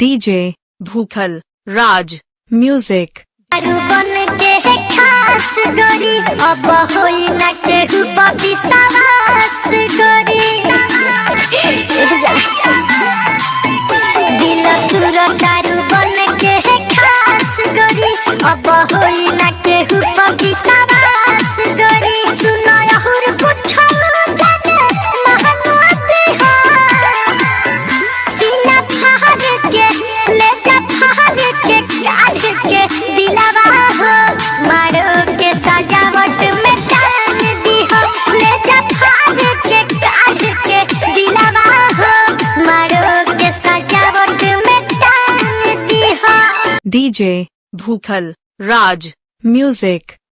DJ, भूखल, राज, music. के अब होई ना तुरो दारू बन के खास गोरी, अब होई ना बबी डीजे भूखल राज म्यूज़िक।